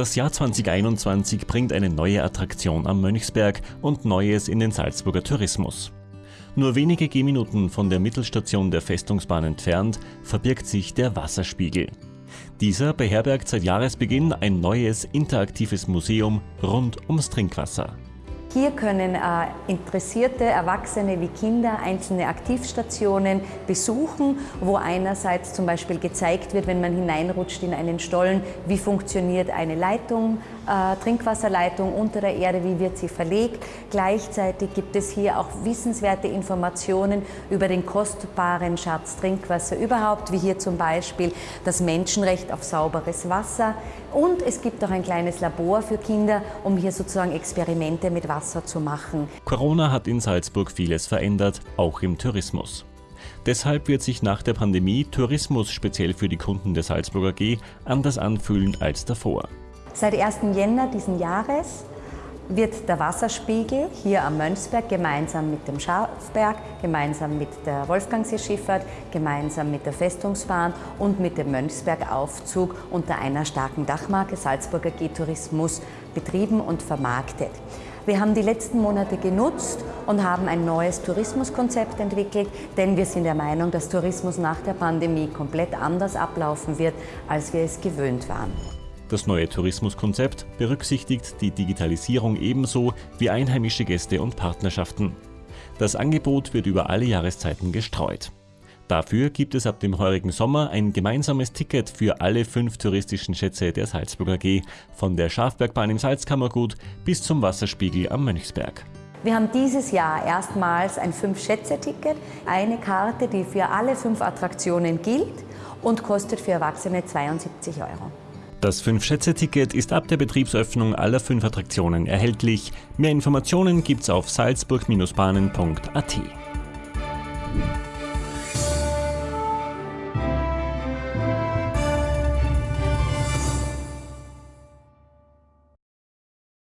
Das Jahr 2021 bringt eine neue Attraktion am Mönchsberg und Neues in den Salzburger Tourismus. Nur wenige Gehminuten von der Mittelstation der Festungsbahn entfernt verbirgt sich der Wasserspiegel. Dieser beherbergt seit Jahresbeginn ein neues interaktives Museum rund ums Trinkwasser. Hier können äh, interessierte Erwachsene wie Kinder einzelne Aktivstationen besuchen, wo einerseits zum Beispiel gezeigt wird, wenn man hineinrutscht in einen Stollen, wie funktioniert eine Leitung, Trinkwasserleitung unter der Erde, wie wird sie verlegt. Gleichzeitig gibt es hier auch wissenswerte Informationen über den kostbaren Schatz Trinkwasser überhaupt, wie hier zum Beispiel das Menschenrecht auf sauberes Wasser. Und es gibt auch ein kleines Labor für Kinder, um hier sozusagen Experimente mit Wasser Wasser zu machen. Corona hat in Salzburg vieles verändert, auch im Tourismus. Deshalb wird sich nach der Pandemie Tourismus speziell für die Kunden der Salzburger G anders anfühlen als davor. Seit 1. Jänner diesen Jahres wird der Wasserspiegel hier am Mönchsberg gemeinsam mit dem Schafberg, gemeinsam mit der Wolfgangseeschifffahrt, gemeinsam mit der Festungsbahn und mit dem Mönchsbergaufzug unter einer starken Dachmarke Salzburger G-Tourismus betrieben und vermarktet. Wir haben die letzten Monate genutzt und haben ein neues Tourismuskonzept entwickelt, denn wir sind der Meinung, dass Tourismus nach der Pandemie komplett anders ablaufen wird, als wir es gewöhnt waren. Das neue Tourismuskonzept berücksichtigt die Digitalisierung ebenso wie einheimische Gäste und Partnerschaften. Das Angebot wird über alle Jahreszeiten gestreut. Dafür gibt es ab dem heurigen Sommer ein gemeinsames Ticket für alle fünf touristischen Schätze der Salzburger G, von der Schafbergbahn im Salzkammergut bis zum Wasserspiegel am Mönchsberg. Wir haben dieses Jahr erstmals ein Fünf-Schätze-Ticket, eine Karte, die für alle fünf Attraktionen gilt und kostet für Erwachsene 72 Euro. Das Fünf-Schätze-Ticket ist ab der Betriebsöffnung aller fünf Attraktionen erhältlich. Mehr Informationen gibt's auf salzburg-bahnen.at.